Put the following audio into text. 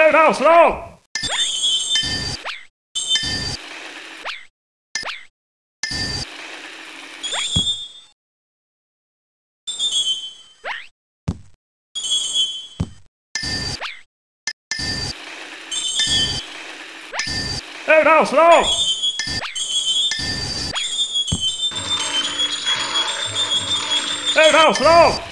Hey, no, slow! Hey, no, slow! Hey, no, slow!